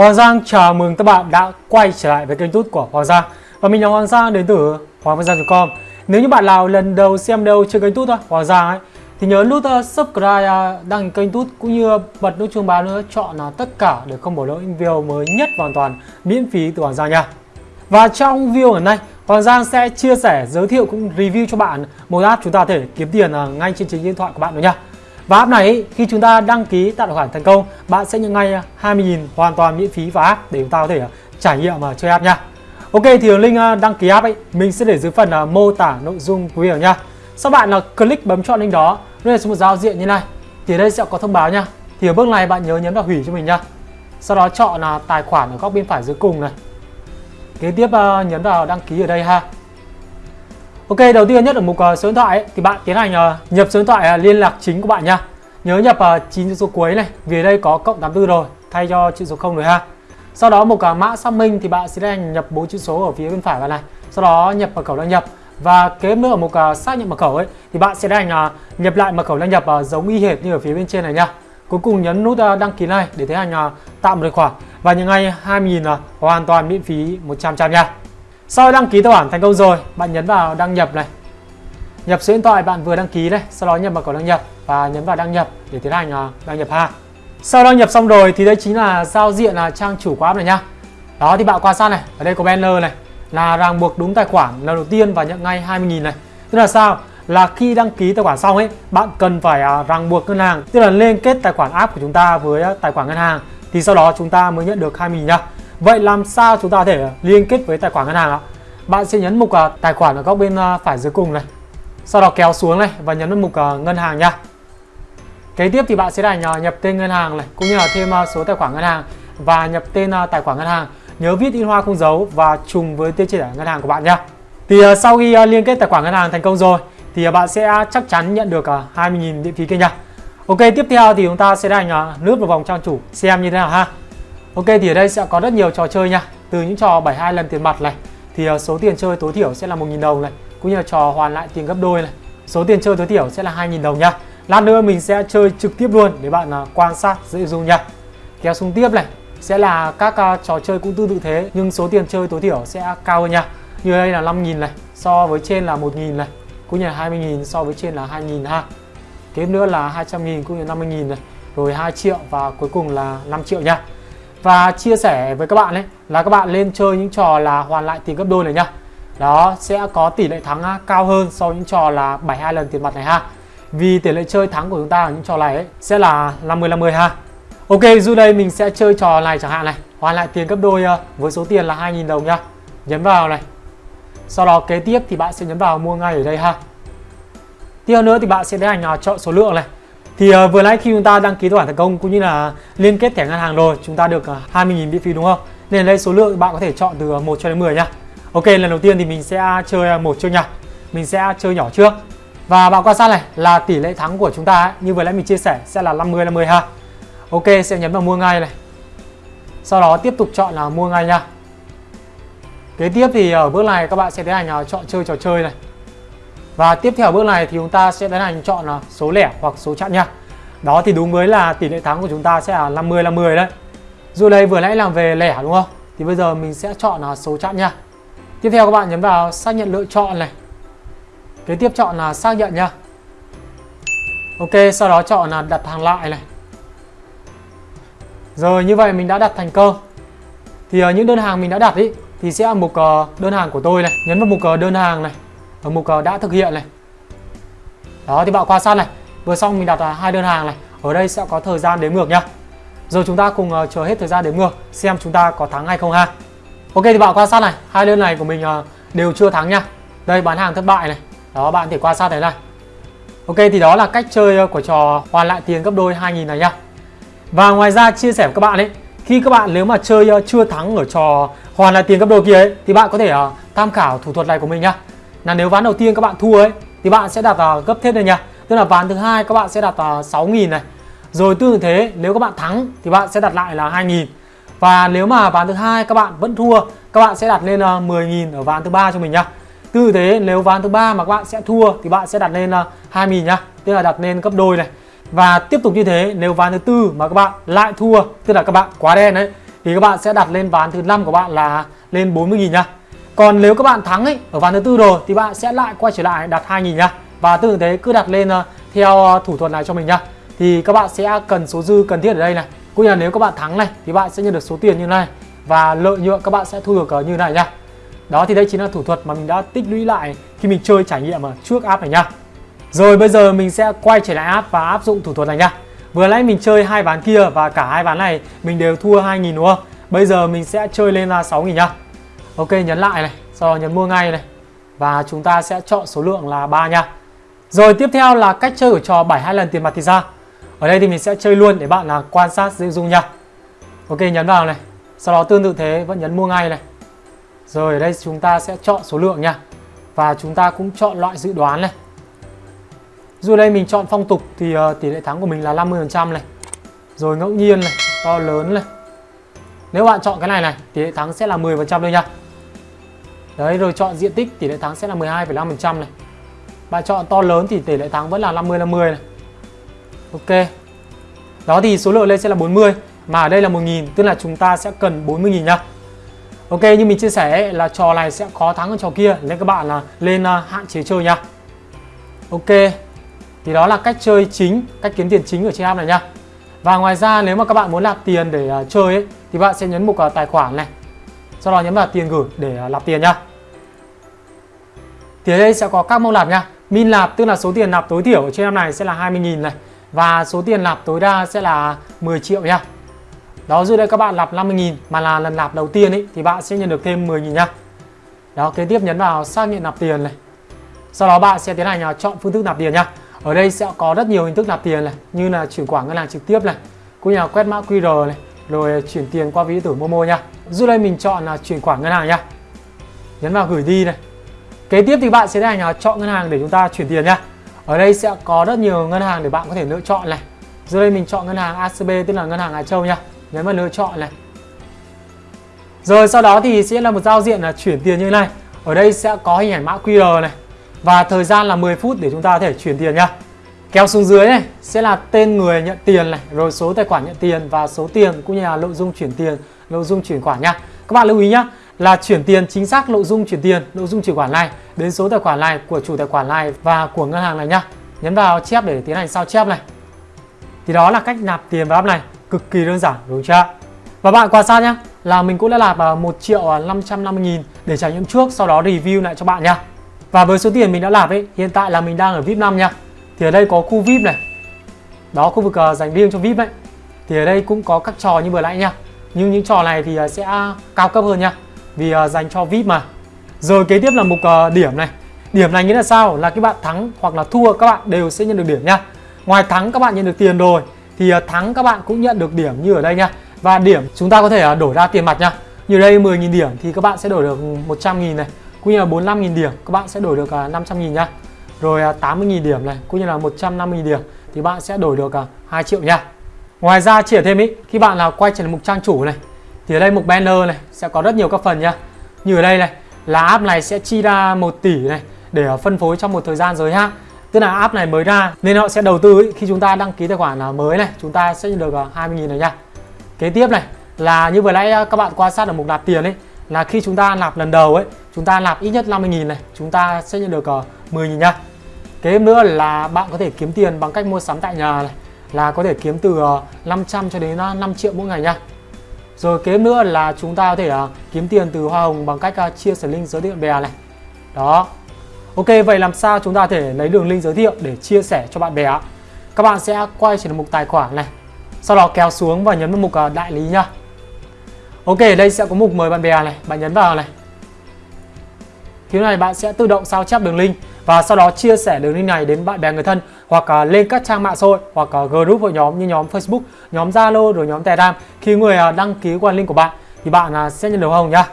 Hoàng Giang chào mừng các bạn đã quay trở lại với kênh YouTube của Hoàng Giang. Và mình là Hoàng Giang đến từ hoànggiang.com. Nếu như bạn nào lần đầu xem đâu trên kênh YouTube thôi, Hoàng Giang ấy Thì nhớ nút uh, subscribe, uh, đăng kênh YouTube cũng như bật nút chuông báo nữa Chọn là tất cả để không bỏ lỡ những video mới nhất hoàn toàn miễn phí từ Hoàng Giang nha. Và trong video ngày nay Hoàng Giang sẽ chia sẻ, giới thiệu cũng review cho bạn một app chúng ta có thể kiếm tiền uh, ngay trên chính điện thoại của bạn nữa nha và app này khi chúng ta đăng ký tạo tài khoản thành công, bạn sẽ nhận ngay à, 20.000 hoàn toàn miễn phí vào app để chúng ta có thể à, trải nghiệm mà chơi app nha. Ok thì link à, đăng ký app ấy mình sẽ để dưới phần mô tả nội dung của video nha. Sau bạn là click bấm chọn link đó, nó sẽ một giao diện như này. Thì đây sẽ có thông báo nha. Thì ở bước này bạn nhớ nhấn vào hủy cho mình nha. Sau đó chọn là tài khoản ở góc bên phải dưới cùng này. Kế tiếp nhấn vào đăng ký ở đây ha. Ok, đầu tiên nhất ở mục uh, số điện thoại ấy, thì bạn tiến hành uh, nhập số điện thoại uh, liên lạc chính của bạn nha. Nhớ nhập uh, 9 chữ số cuối này, vì đây có cộng 84 rồi, thay cho chữ số 0 rồi ha. Sau đó một uh, mã xác minh thì bạn sẽ tiến hành nhập bốn chữ số ở phía bên phải bạn này. Sau đó nhập mật khẩu đăng nhập và kế nữa ở mục uh, xác nhận mật khẩu ấy thì bạn sẽ tiến hành uh, nhập lại mật khẩu đăng nhập uh, giống y hệt như ở phía bên trên này nha. Cuối cùng nhấn nút uh, đăng ký này để tiến hành uh, tạo một tài khoản và nhận ngay 20.000 uh, hoàn toàn miễn phí 100% nha. Sau đăng ký tài khoản thành công rồi, bạn nhấn vào đăng nhập này. Nhập số điện thoại bạn vừa đăng ký này, sau đó nhập mật khẩu đăng nhập và nhấn vào đăng nhập để tiến hành à, đăng nhập ha. Sau đăng nhập xong rồi thì đây chính là giao diện là trang chủ của app này nhá. Đó thì bạn quan sát này, ở đây có banner này là ràng buộc đúng tài khoản lần đầu tiên và nhận ngay 20.000 này. Tức là sao? Là khi đăng ký tài khoản xong ấy, bạn cần phải à, ràng buộc ngân hàng, tức là liên kết tài khoản app của chúng ta với à, tài khoản ngân hàng thì sau đó chúng ta mới nhận được 20.000 nhá. Vậy làm sao chúng ta có thể liên kết với tài khoản ngân hàng ạ? Bạn sẽ nhấn mục à, tài khoản ở góc bên à, phải dưới cùng này. Sau đó kéo xuống này và nhấn vào mục à, ngân hàng nha. Kế tiếp thì bạn sẽ đánh nhập tên ngân hàng này cũng như là thêm số tài khoản ngân hàng và nhập tên tài khoản ngân hàng. Nhớ viết in hoa không dấu và trùng với tên chỉ ngân hàng của bạn nha. Thì sau khi liên kết tài khoản ngân hàng thành công rồi thì bạn sẽ chắc chắn nhận được 20.000 điện phí kia nha. Ok, tiếp theo thì chúng ta sẽ đánh nước lướt vào vòng trang chủ xem như thế nào ha. Ok thì ở đây sẽ có rất nhiều trò chơi nha. Từ những trò 72 lần tiền mặt này Thì ờ, số tiền chơi tối thiểu sẽ là 1.000 đồng này Cũng như là trò hoàn lại tiền gấp đôi này. Số tiền chơi tối thiểu sẽ là 2.000 đồng nha. Lát nữa mình sẽ chơi trực tiếp luôn để bạn ờ, quan sát dễ dùng nha. Kéo xuống tiếp này Sẽ là các uh, trò chơi cũng tương tự thế Nhưng số tiền chơi tối thiểu sẽ cao hơn nha. Như đây là 5.000 này So với trên là 1.000 này Cũng như là 20.000 so với trên là 2.000 ha. Kế nữa là 200.000 cũng như 50.000 này. Rồi 2 triệu và cuối cùng là 5 triệu nha và chia sẻ với các bạn ấy là các bạn lên chơi những trò là hoàn lại tiền gấp đôi này nhá. Đó sẽ có tỷ lệ thắng cao hơn so với những trò là 72 lần tiền mặt này ha. Vì tỷ lệ chơi thắng của chúng ta ở những trò này ấy, sẽ là 50 50 ha. Ok dù đây mình sẽ chơi trò này chẳng hạn này. Hoàn lại tiền gấp đôi với số tiền là 2.000 đồng nhá. Nhấn vào này. Sau đó kế tiếp thì bạn sẽ nhấn vào mua ngay ở đây ha. Tiếp nữa thì bạn sẽ tiến hành chọn số lượng này thì uh, vừa nãy khi chúng ta đăng ký tài khoản thành công cũng như là liên kết thẻ ngân hàng rồi, chúng ta được ờ, uh, 20.000 miễn phí đúng không? Nên đây số lượng bạn có thể chọn từ ờ, 1 cho đến 10 nha. Ok, lần đầu tiên thì mình sẽ chơi một trước nhá, Mình sẽ chơi nhỏ trước. Và bạn quan sát này là tỷ lệ thắng của chúng ta ấy, như vừa nãy mình chia sẻ sẽ là 50 50 ha. Ok, sẽ nhấn vào mua ngay này. Sau đó tiếp tục chọn là mua ngay nha. Kế tiếp thì ở bước này các bạn sẽ tiến hành chọn chơi trò chơi này. Và tiếp theo bước này thì chúng ta sẽ tiến hành chọn là số lẻ hoặc số chẵn nha. Đó thì đúng với là tỷ lệ thắng của chúng ta sẽ là 50 50 đấy. Dù đây vừa nãy làm về lẻ đúng không? Thì bây giờ mình sẽ chọn là số chẵn nha. Tiếp theo các bạn nhấn vào xác nhận lựa chọn này. Kế tiếp chọn là xác nhận nha. Ok, sau đó chọn là đặt hàng lại này. Rồi như vậy mình đã đặt thành công. Thì à, những đơn hàng mình đã đặt ý thì sẽ mục ờ, đơn hàng của tôi này, nhấn vào mục ờ, đơn hàng này ở mục ờ, đã thực hiện này. Đó, thì bạn quan sát này. Vừa xong mình đặt à, hai đơn hàng này. Ở đây sẽ có thời gian đếm ngược nhá. Rồi chúng ta cùng ờ, chờ hết thời gian đếm ngược, xem chúng ta có thắng hay không ha. Ok, thì bạn quan sát này. Hai đơn này của mình ờ, đều chưa thắng nhá. đây, bán hàng thất bại này. Đó, bạn có thể quan sát thấy này. Ok, thì đó là cách chơi của trò hoàn lại tiền gấp đôi 2000 này nhá. Và ngoài ra, chia sẻ với các bạn ấy, khi các bạn nếu mà chơi chưa thắng ở trò hoàn lại tiền gấp đôi kia ấy, thì bạn có thể tham khảo thủ thuật này của mình nhá là nếu ván đầu tiên các bạn thua ấy, thì bạn sẽ đặt vào gấp thêm này nha tức là ván thứ hai các bạn sẽ đặt vào 6.000 này. Rồi tương tự thế, nếu các bạn thắng thì bạn sẽ đặt lại là 2.000 và nếu mà ván thứ hai các bạn vẫn thua, các bạn sẽ đặt lên à, 10.000 ở ván thứ ba cho mình nhá. Tương tự thế, nếu ván thứ ba mà các bạn sẽ thua thì bạn sẽ đặt lên à, 2.000 nhá. Tức là đặt lên gấp đôi này. Và tiếp tục như thế, nếu ván thứ tư mà các bạn lại thua, tức là các bạn quá đen đấy thì các bạn sẽ đặt lên ván thứ năm của bạn là lên 40.000 nhá. Còn nếu các bạn thắng ấy, ở ván thứ tư rồi, thì bạn sẽ lại quay trở lại đặt 2.000 nhá. Và tương tự thế cứ đặt lên ờ, theo ờ, thủ thuật này cho mình nhá. Thì các bạn sẽ cần số dư cần thiết ở đây này. Cũng như là nếu các bạn thắng này, thì bạn sẽ nhận được số tiền như này và lợi nhuận các bạn sẽ thu được ờ, như này nhá. Đó, thì đây chính là thủ thuật mà mình đã tích lũy lại khi mình chơi trải nghiệm ở trước app này nhá. Rồi, bây giờ mình sẽ quay trở lại app và áp dụng thủ thuật này nhá. Vừa nãy mình chơi hai ván kia và cả hai ván này mình đều thua 2.000 đúng không? Bây giờ mình sẽ chơi lên là 6.000 nhá. Ok nhấn lại này, sau đó nhấn mua ngay này. Và chúng ta sẽ chọn số lượng là 3 nha. Rồi tiếp theo là cách chơi của trò 72 lần tiền mặt thì ra. Ở đây thì mình sẽ chơi luôn để bạn là quan sát dễ dung nha. Ok nhấn vào này. Sau đó tương tự thế vẫn nhấn mua ngay này. Rồi ở đây chúng ta sẽ chọn số lượng nha. Và chúng ta cũng chọn loại dự đoán này. Dù đây mình chọn phong tục thì uh, tỷ lệ thắng của mình là 50% này. Rồi ngẫu nhiên này, to lớn này. Nếu bạn chọn cái này này, tỷ lệ thắng sẽ là 10% thôi nha. Đấy, rồi chọn diện tích tỷ lệ thắng sẽ là 12,5% này. Bạn chọn to lớn thì tỷ lệ thắng vẫn là 50 50 này. Ok. Đó thì số lượng lên sẽ là 40 mà ở đây là 1000 tức là chúng ta sẽ cần 40.000 nhá Ok như mình chia sẻ ấy, là trò này sẽ khó thắng hơn trò kia nên các bạn là lên uh, hạn chế chơi nhá Ok. Thì đó là cách chơi chính, cách kiếm tiền chính ở trên app này nhá Và ngoài ra nếu mà các bạn muốn nạp tiền để uh, chơi ấy, thì bạn sẽ nhấn mục uh, à, tài khoản này. Sau đó nhấn vào tiền gửi để uh, nạp tiền nhá thì ở đây sẽ có các mẫu lạp nha. Min lạp tức là số tiền nạp tối thiểu ở trên năm này sẽ là 20.000 này và số tiền nạp tối đa sẽ là 10 triệu nha. Đó dưới đây các bạn nạp 50.000 mà là lần nạp đầu tiên ấy thì bạn sẽ nhận được thêm 10.000 nha. Đó kế tiếp nhấn vào xác nhận nạp tiền này. Sau đó bạn sẽ tiến hành à, chọn phương thức nạp tiền nha. Ở đây sẽ có rất nhiều hình thức nạp tiền này như là chuyển khoản ngân hàng trực tiếp này, cũng như là quét mã QR này, rồi chuyển tiền qua ví điện tử Momo nha. Dưới đây mình chọn là chuyển khoản ngân hàng nha. Nhấn vào gửi đi này. Kế tiếp thì bạn sẽ là nhà chọn ngân hàng để chúng ta chuyển tiền nha. Ở đây sẽ có rất nhiều ngân hàng để bạn có thể lựa chọn này. Dưới đây mình chọn ngân hàng ACB tức là ngân hàng Hải Châu nha. Nhấn vào lựa chọn này. Rồi sau đó thì sẽ là một giao diện là chuyển tiền như thế này. Ở đây sẽ có hình ảnh mã QR này và thời gian là 10 phút để chúng ta có thể chuyển tiền nha. Kéo xuống dưới này sẽ là tên người nhận tiền này, rồi số tài khoản nhận tiền và số tiền cũng như là nội dung chuyển tiền, nội dung chuyển khoản nha. Các bạn lưu ý nhá, là chuyển tiền chính xác nội dung chuyển tiền, nội dung chuyển khoản này đến số tài khoản này của chủ tài khoản này và của ngân hàng này nhá. Nhấn vào chép để tiến hành sao chép này. Thì đó là cách nạp tiền vào app này, cực kỳ đơn giản đúng chưa? Và bạn quan sát nhá, là mình cũng đã nạp à, 1 triệu à, 550 nghìn để trải nghiệm trước, sau đó review lại cho bạn nhá. Và với số tiền mình đã nạp ấy, hiện tại là mình đang ở VIP 5 nhá. Thì ở đây có khu VIP này. Đó khu vực à, dành riêng cho VIP ấy. Thì ở đây cũng có các trò như vừa nãy nhá, Nhưng những trò này thì sẽ cao cấp hơn nhá. Vì uh, dành cho VIP mà. Rồi kế tiếp là mục uh, điểm này. Điểm này nghĩa là sao? Là các bạn thắng hoặc là thua các bạn đều sẽ nhận được điểm nha. Ngoài thắng các bạn nhận được tiền rồi thì uh, thắng các bạn cũng nhận được điểm như ở đây nha. Và điểm chúng ta có thể uh, đổi ra tiền mặt nha. Như đây 10.000 điểm thì các bạn sẽ đổi được 100.000 này cũng như là 45.000 điểm các bạn sẽ đổi được uh, 500.000 nha rồi uh, 80.000 điểm này cũng như là 150.000 điểm thì bạn sẽ đổi được uh, 2 triệu nha ngoài ra chỉ thêm ý khi bạn là quay trở lại mục trang chủ này thì ở đây mục banner này, sẽ có rất nhiều các phần nha như ở đây này, là app này sẽ chi ra 1 tỷ này để phân phối trong một thời gian giới hạn. Tức là app này mới ra, nên họ sẽ đầu tư ý. khi chúng ta đăng ký tài khoản mới này, chúng ta sẽ nhận được à, 20.000 này nha kế tiếp này, là như vừa nãy à, các bạn quan sát ở mục nạp tiền ấy, là khi chúng ta nạp lần đầu ấy, chúng ta nạp ít nhất 50.000 này, chúng ta sẽ nhận được à, 10.000 nha kế nữa là bạn có thể kiếm tiền bằng cách mua sắm tại nhà này, là có thể kiếm từ 500 cho đến 5 triệu mỗi ngày nha rồi kế nữa là chúng ta có thể uh, kiếm tiền từ hoa hồng bằng cách uh, chia sẻ link giới thiệu bè này. Đó. Ok vậy làm sao chúng ta có thể lấy đường link giới thiệu để chia sẻ cho bạn bè các bạn sẽ quay trở mục tài khoản này sau đó kéo xuống và nhấn vào mục uh, đại lý nhá. Ok đây sẽ có mục mời bạn bè này bạn nhấn vào này. Khi này bạn sẽ tự động sao chép đường link và sau đó chia sẻ đường link này đến bạn bè người thân hoặc uh, lên các trang mạng xã hội hoặc uh, group hội nhóm như nhóm Facebook, nhóm Zalo rồi nhóm Telegram. Khi người uh, đăng ký qua link của bạn thì bạn uh, sẽ nhận được hồng nhá.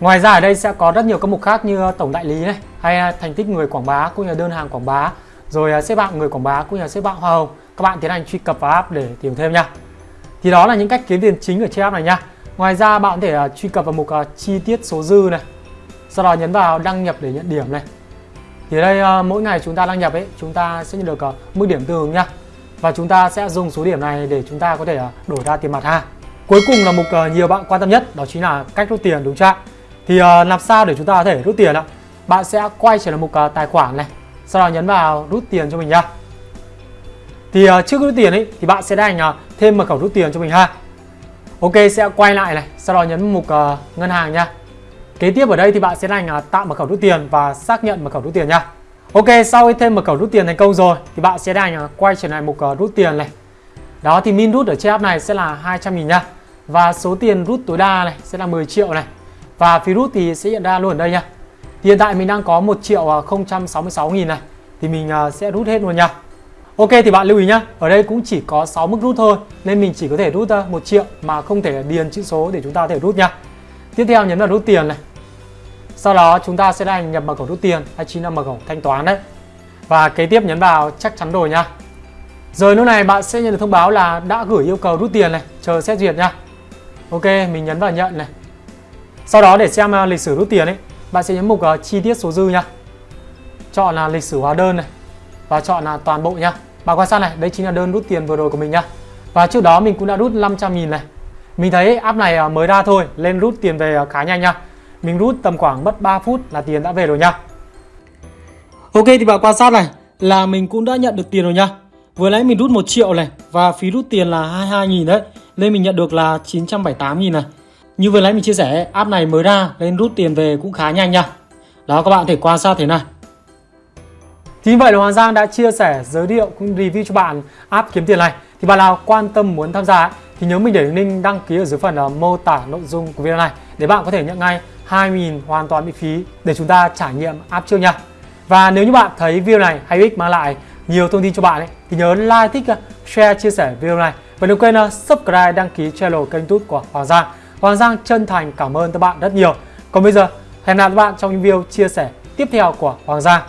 Ngoài ra ở đây sẽ có rất nhiều các mục khác như tổng đại lý này hay thành tích người quảng bá cũng như đơn hàng quảng bá rồi xếp hạng người quảng bá cũng như xếp hạng hoa hồng. Các bạn tiến hành truy cập vào app để tìm thêm nha. Thì đó là những cách kiếm tiền chính ở trên app này nha. Ngoài ra bạn có thể uh, truy cập vào mục uh, chi tiết số dư này sau đó nhấn vào đăng nhập để nhận điểm này thì đây ờ, mỗi ngày chúng ta đăng nhập ấy chúng ta sẽ nhận được ờ, mức điểm tương ứng nhá và chúng ta sẽ dùng số điểm này để chúng ta có thể ờ, đổi ra tiền mặt ha Cuối cùng là mục nhiều bạn quan tâm nhất đó chính là cách rút tiền đúng chưa? Thì làm sao để chúng ta có thể rút tiền ạ? Bạn sẽ quay trở lại mục tài khoản này, sau đó nhấn vào rút tiền cho mình nha. Thì trước rút tiền ấy thì bạn sẽ đánh thêm mật khẩu rút tiền cho mình ha. Ok sẽ quay lại này, sau đó nhấn mục ngân hàng nha. Kế tiếp ở đây thì bạn sẽ đánh tạo mật khẩu rút tiền và xác nhận mật khẩu rút tiền nha. Ok sau khi thêm mật khẩu rút tiền thành công rồi thì bạn sẽ đánh quay trở lại mục ờ, rút tiền này. Đó thì min rút ở trên app này sẽ là 200 000 nha. Và số tiền rút tối đa này sẽ là 10 triệu này. Và phí rút thì sẽ hiện ra luôn ở đây nha. Thì hiện tại mình đang có 1 triệu ờ, 066 nghìn này. Thì mình ờ, sẽ rút hết luôn nha. Ok thì bạn lưu ý nhá, ở đây cũng chỉ có 6 mức rút thôi nên mình chỉ có thể rút 1 triệu mà không thể điền chữ số để chúng ta có thể rút nha. Tiếp theo nhấn vào rút tiền này. Sau đó chúng ta sẽ đánh nhập mật khẩu rút tiền hay chính là mật khẩu thanh toán đấy. Và kế tiếp nhấn vào chắc chắn rồi nha. Rồi lúc này bạn sẽ nhận được thông báo là đã gửi yêu cầu rút tiền này, chờ xét duyệt nha. Ok, mình nhấn vào nhận này. Sau đó để xem à, lịch sử rút tiền ấy, bạn sẽ nhấn mục uh, chi tiết số dư nha. Chọn là lịch sử hóa đơn này và chọn là toàn bộ nha. Bạn quan sát này, đây chính là đơn rút tiền vừa rồi của mình nha Và trước đó mình cũng đã rút 500 nghìn này. Mình thấy app này à, mới ra thôi, lên rút tiền về khá nhanh nha. Mình rút tầm khoảng mất 3 phút là tiền đã về rồi nha. Ok thì bạn quan sát này, là mình cũng đã nhận được tiền rồi nha. Vừa nãy mình rút 1 triệu này và phí rút tiền là 22 nghìn đấy. Nên mình nhận được là 978 nghìn này. Như vừa nãy mình chia sẻ, app này mới ra lên rút tiền về cũng khá nhanh nha. Đó các bạn thể quan sát thế này. Thì như vậy là Hoàng Giang đã chia sẻ, giới thiệu cũng review cho bạn app kiếm tiền này. Thì bạn nào quan tâm muốn tham gia thì nhớ mình để link đăng ký ở dưới phần uh, mô tả nội dung của video này để bạn có thể nhận ngay 2.000 hoàn toàn miễn phí để chúng ta trải nghiệm app trước nha. Và nếu như bạn thấy video này hay ích mang lại nhiều thông tin cho bạn ấy, thì nhớ like, thích, share, chia sẻ video này và đừng quên uh, subscribe, đăng ký channel kênh youtube của Hoàng Giang. Hoàng Giang chân thành cảm ơn các bạn rất nhiều. Còn bây giờ, hẹn gặp lại các bạn trong những video chia sẻ tiếp theo của Hoàng Giang.